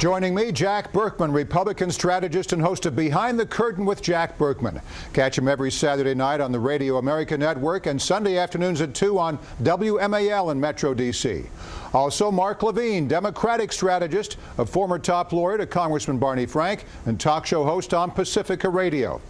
Joining me, Jack Burkman, Republican strategist and host of Behind the Curtain with Jack Burkman. Catch him every Saturday night on the Radio America Network and Sunday afternoons at 2 on WMAL in Metro D.C. Also, Mark Levine, Democratic strategist, a former top lawyer to Congressman Barney Frank, and talk show host on Pacifica Radio.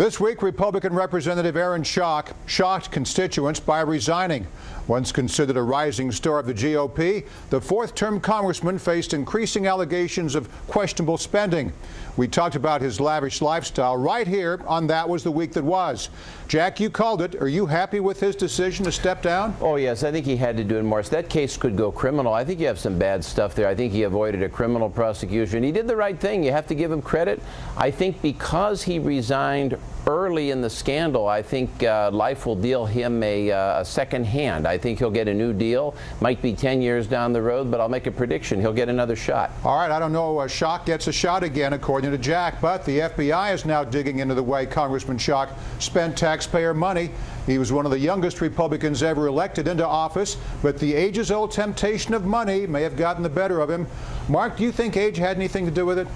This week, Republican Representative Aaron Schock shocked constituents by resigning. Once considered a rising star of the GOP, the fourth-term congressman faced increasing allegations of questionable spending. We talked about his lavish lifestyle right here on That Was the Week That Was. Jack, you called it. Are you happy with his decision to step down? Oh, yes. I think he had to do it more. So that case could go criminal. I think you have some bad stuff there. I think he avoided a criminal prosecution. He did the right thing. You have to give him credit. I think because he resigned early in the scandal, I think uh, life will deal him a, uh, a, second hand. I think he'll get a new deal. Might be 10 years down the road, but I'll make a prediction. He'll get another shot. All right. I don't know. Uh, Schock gets a shot again, according to Jack, but the FBI is now digging into the way Congressman Schock spent taxpayer money. He was one of the youngest Republicans ever elected into office, but the ages-old temptation of money may have gotten the better of him. Mark, do you think age had anything to do with it?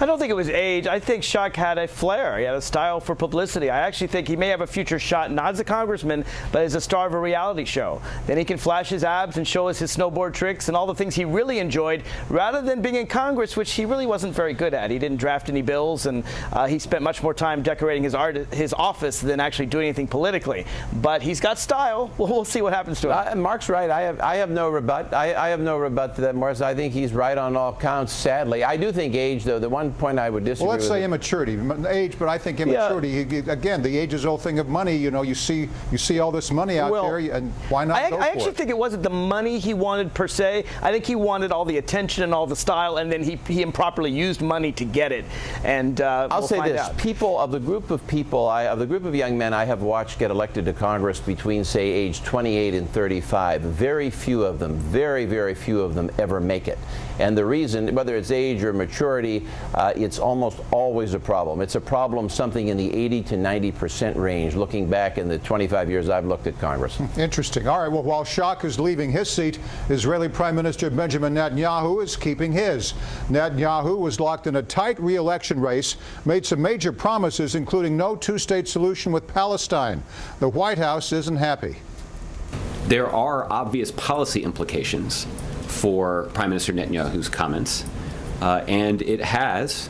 I don't think it was age. I think Schock had a flair. He had a style for publicity. I actually think he may have a future shot, not as a congressman, but as a star of a reality show. Then he can flash his abs and show us his snowboard tricks and all the things he really enjoyed, rather than being in Congress, which he really wasn't very good at. He didn't draft any bills, and uh, he spent much more time decorating his art, his office than actually doing anything politically. But he's got style. Well, we'll see what happens to him. Uh, Mark's right. I have, I have no rebut. I, I have no rebut to that, Morris. I think he's right on all counts. Sadly, I do think age, though. The one point I would disagree. Well, let's say it. immaturity, age, but I think immaturity. Yeah. Again, the age-is-old thing of money. You know, you see, you see all this money out well, there, and why not? I, I actually it? think it wasn't the money he wanted per se. I think he wanted all the attention and all the style, and then he he improperly used money to get it. And uh, I'll we'll say this: out. people of the group of people, I, of the group of young men I have watched get elected to Congress between, say, age 28 and 35, very few of them, very, very few of them ever make it. And the reason, whether it's age or maturity, uh, it's almost always a problem. It's a problem something in the 80 to 90 percent range, looking back in the 25 years I've looked at Congress. Interesting. All right, well, while Schock is leaving his seat, Israeli Prime Minister Benjamin Netanyahu is keeping his. Netanyahu was locked in a tight re-election race, made some major promises, including no two-state solution with Palestine. The White House isn't happy. There are obvious policy implications for Prime Minister Netanyahu's comments, and it has,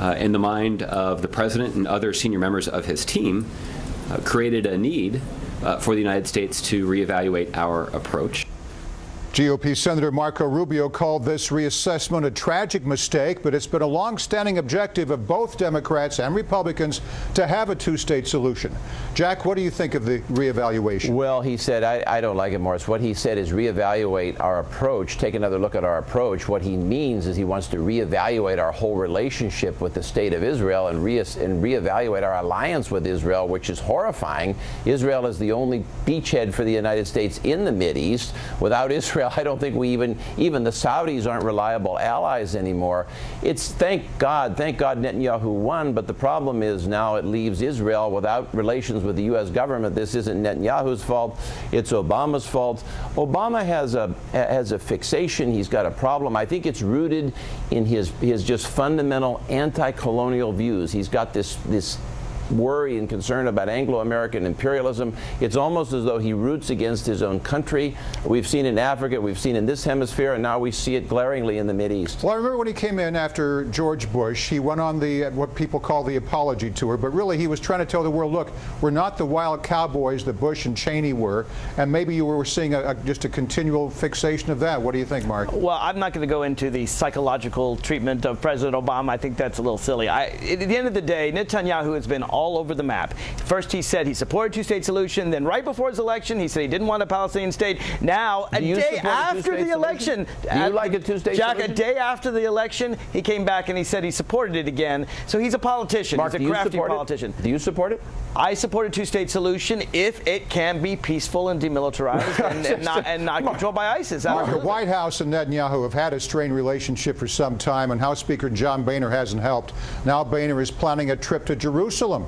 uh, in the mind of the president and other senior members of his team, uh, created a need uh, for the United States to reevaluate our approach. GOP Senator Marco Rubio called this reassessment a tragic mistake, but it's been a long-standing objective of both Democrats and Republicans to have a two-state solution. Jack, what do you think of the reevaluation? Well, he said, I, I, don't like it, Morris. What he said is reevaluate our approach, take another look at our approach. What he means is he wants to reevaluate our whole relationship with the state of Israel and, re and reevaluate our alliance with Israel, which is horrifying. Israel is the only beachhead for the United States in the East. Without Israel, Israel. I don't think we even, even the Saudis aren't reliable allies anymore. It's thank God, thank God Netanyahu won, but the problem is now it leaves Israel without relations with the U.S. government. This isn't Netanyahu's fault, it's Obama's fault. Obama has a, has a fixation, he's got a problem. I think it's rooted in his, his just fundamental anti-colonial views. He's got this, this worry and concern about Anglo-American imperialism. It's almost as though he roots against his own country. We've seen in Africa, we've seen in this hemisphere, and now we see it glaringly in the East. Well, I remember when he came in after George Bush, he went on the uh, what people call the apology tour, but really he was trying to tell the world, look, we're not the wild cowboys that Bush and Cheney were, and maybe you were seeing a, a, just a continual fixation of that. What do you think, Mark? Well, I'm not going to go into the psychological treatment of President Obama. I think that's a little silly. I, at the end of the day, Netanyahu has been all over the map. First, he said he supported two-state solution. Then, right before his election, he said he didn't want a Palestinian state. Now, a day after the election, do you uh, like a two-state Jack, solution? a day after the election, he came back and he said he supported it again. So he's a politician. Mark, he's a crafty politician. It? Do you support it? I support a two-state solution if it can be peaceful and demilitarized and, and, not, and not controlled by ISIS. Mark, the White House and Netanyahu have had a strained relationship for some time, and House Speaker John Boehner hasn't helped. Now Boehner is planning a trip to Jerusalem.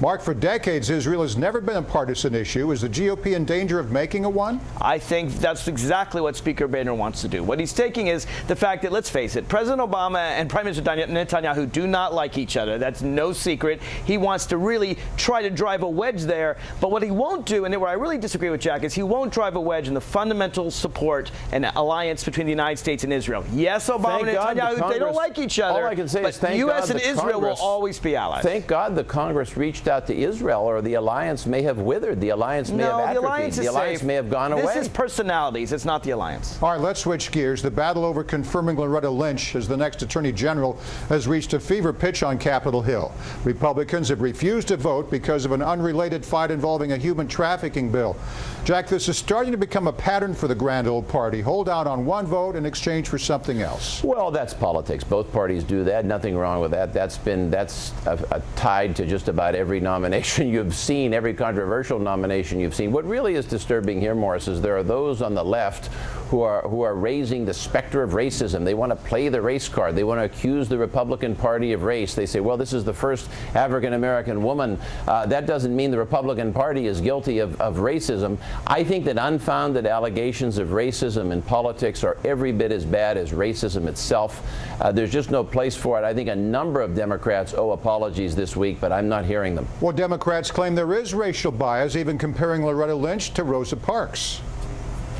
Mark, for decades, Israel has never been a partisan issue. Is the GOP in danger of making a one? I think that's exactly what Speaker Boehner wants to do. What he's taking is the fact that, let's face it, President Obama and Prime Minister Netanyahu do not like each other. That's no secret. He wants to really try to drive a wedge there. But what he won't do, and where I really disagree with Jack, is he won't drive a wedge in the fundamental support and alliance between the United States and Israel. Yes, Obama Thank and God the Netanyahu, they don't like each other. all I can say but is thank the U.S. God and the Israel Congress- will always be allies. Thank God the Congress reached out to Israel, or the alliance may have withered. The alliance may no, have the alliance the alliance may have gone this away. This is personalities. It's not the alliance. All right, let's switch gears. The battle over confirming Loretta Lynch as the next Attorney General has reached a fever pitch on Capitol Hill. Republicans have refused to vote because of an unrelated fight involving a human trafficking bill. Jack, this is starting to become a pattern for the grand old party. Hold out on one vote in exchange for something else. Well, that's politics. Both parties do that. Nothing wrong with that. That's been that's a, a tied to just about every nomination you've seen, every controversial nomination you've seen. What really is disturbing here, Morris, is there are those on the left who are who are raising the specter of racism. They want to play the race card. They want to accuse the Republican Party of race. They say, well, this is the first African American woman. Uh, that doesn't mean the Republican Party is guilty of, of racism. I think that unfounded allegations of racism in politics are every bit as bad as racism itself. Uh, there's just no place for it. I think a number of Democrats owe apologies this week, but I'm not hearing them. Well, Democrats claim there is racial bias, even comparing Loretta Lynch to Rosa Parks.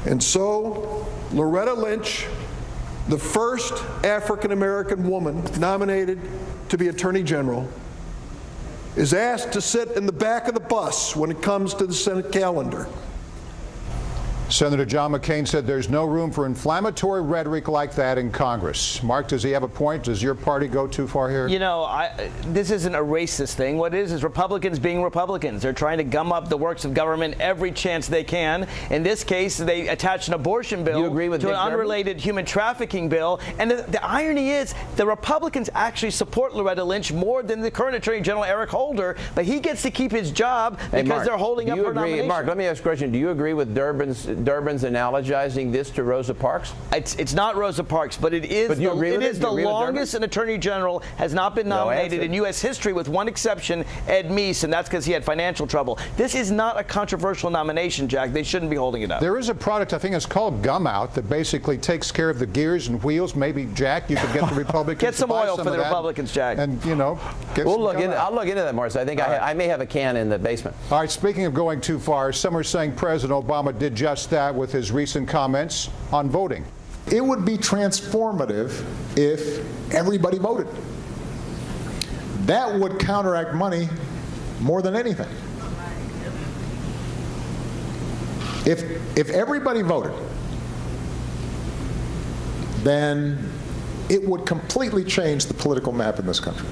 And so, Loretta Lynch, the first African American woman nominated to be Attorney General, is asked to sit in the back of the bus when it comes to the Senate calendar. Senator John McCain said there's no room for inflammatory rhetoric like that in Congress. Mark, does he have a point? Does your party go too far here? You know, I, this isn't a racist thing. What it is is Republicans being Republicans. They're trying to gum up the works of government every chance they can. In this case, they attached an abortion bill You agree with to Dick an Durbin? unrelated human trafficking bill. And the, the irony is, the Republicans actually support Loretta Lynch more than the current Attorney General Eric Holder, but he gets to keep his job Hey, because Mark, they're holding up her agree, nomination. Mark, let me ask a question. Do you agree with Durbin's, Durbin's analogizing this to Rosa Parks? It's, it's not Rosa Parks, but it is But you the, agree it it? is the agree with Durbin? longest an attorney general has not been nominated answer. in U.S. history, with one exception, Ed Meese, and that's because he had financial trouble. This is not a controversial nomination, Jack. They shouldn't be holding it up. There is a product, I think it's called Gum Out, that basically takes care of the gears and wheels. Maybe, Jack, you could get the Republicans Get to some buy oil some for the Republicans, Jack. And, you know, get We'll some look Gum into, Out. I'll look into that, Morris. I think I, I may have a can in the basement. All right, speaking of going too far, some are saying President Obama did just that with his recent comments on voting. It would be transformative if everybody voted. That would counteract money more than anything. If, if everybody voted, then it would completely change the political map in this country.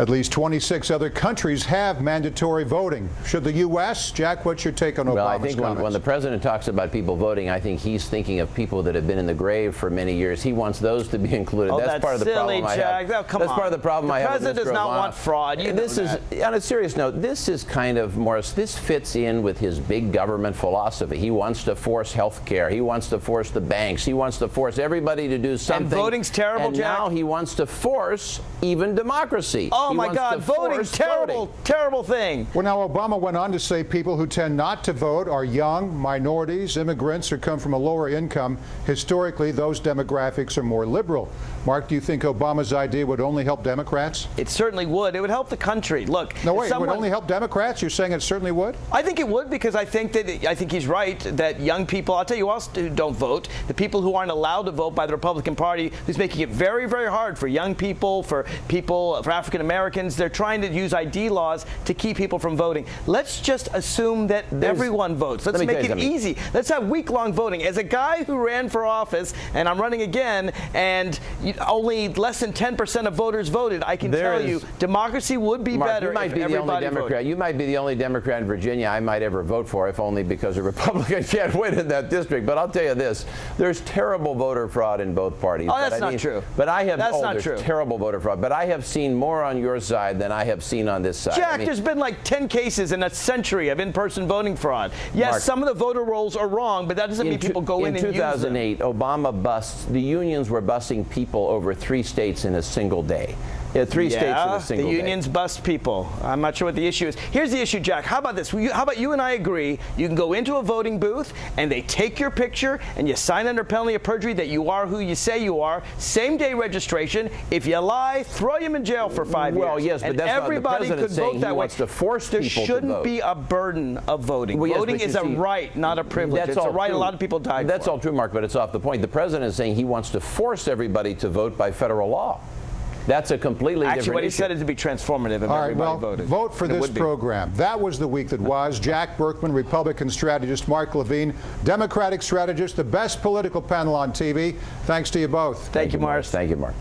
At least 26 other countries have mandatory voting. Should the U.S.? Jack, what's your take on Obama's Well, I think when, when the president talks about people voting, I think he's thinking of people that have been in the grave for many years. He wants those to be included. Oh, that's, that's part of the silly, problem I Jack. have. Oh, come that's on. part of the problem The I have. with president Mr. does not Obama. want fraud. You this know is, on a serious note, this is kind of Morris. This fits in with his big government philosophy. He wants to force health care. He wants to force the banks. He wants to force everybody to do something. And voting's terrible, And Jack. now he wants to force even democracy. oh Oh he my God, to voting, force terrible, voting. terrible thing. Well, now, Obama went on to say people who tend not to vote are young, minorities, immigrants, or come from a lower income. Historically, those demographics are more liberal. Mark, do you think Obama's idea would only help Democrats? It certainly would. It would help the country. Look, No, if wait, it would only help Democrats? You're saying it certainly would? I think it would because I think that I think he's right that young people. I'll tell you who else who don't vote. The people who aren't allowed to vote by the Republican Party, who's making it very, very hard for young people, for people, for African Americans. They're trying to use ID laws to keep people from voting. Let's just assume that everyone votes. Let's let make it easy. Let's have week-long voting. As a guy who ran for office, and I'm running again, and only less than 10% of voters voted, I can There tell is- you democracy would be Mark, better you might be the only Democrat. voted. You might be the only Democrat in Virginia I might ever vote for, if only because a Republican can't win in that district. But I'll tell you this: there's terrible voter fraud in both parties. Oh, But that's I not mean- true. But I have That's oh, not true. terrible voter fraud. But I have seen more on your side than I have seen on this side. Jack, I mean, there's been like 10 cases in a century of in-person voting fraud. Yes, Mark, some of the voter rolls are wrong, but that doesn't mean people go in, in and use them. 2008, Obama busts. The unions were busing people over three states in a single day. Yeah, three states in a single the day. unions bust people. I'm not sure what the issue is. Here's the issue, Jack. How about this? How about you and I agree? You can go into a voting booth and they take your picture and you sign under penalty of perjury that you are who you say you are. Same day registration. If you lie, throw you in jail for five Well, years. Well, yes, but that's not- the everybody could saying vote that wants way. to force there shouldn't be a burden of voting. Well, yes, voting is a see, right, not a privilege. That's it's a all right true. a lot of people died That's for. all true, Mark, but it's off the point. The president is saying he wants to force everybody to vote by federal law. That's a completely Actually, different what he issue. said is to be transformative if All right, everybody well, voted. vote for And it this would be. program. That was the week that was. Jack Burkman, Republican strategist, Mark Levine, Democratic strategist, the best political panel on TV. Thanks to you both. Thank you, Morris. Thank you, Mark.